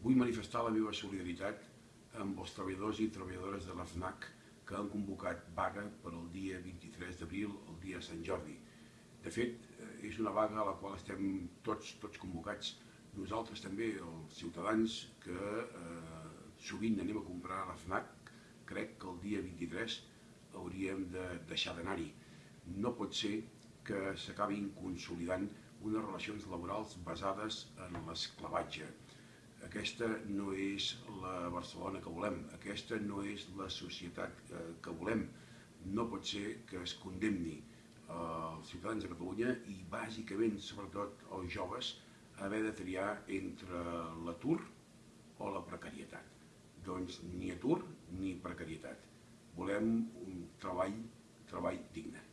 Vull manifestar la meva solidaritat amb els treballadors i treballadores de l'AFNAC que han convocat vaga per al dia 23 d'abril, el dia de Sant Jordi. De fet, eh, és una vaga a la qual estem tots, tots convocats. Nosaltres també, els ciutadans que eh, sovint anem a comprar a l'AFNAC, crec que el dia 23 hauríem de deixar d'anar-hi. No pot ser que s'acabin consolidant unes relacions laborals basades en l'esclavatge. Aquesta no és la Barcelona que volem, aquesta no és la societat eh, que volem. No pot ser que es condemni eh, els ciutadans de Catalunya i bàsicament, sobretot els joves, haver de triar entre l'atur o la precarietat. Doncs ni atur ni precarietat. Volem un treball, treball digne.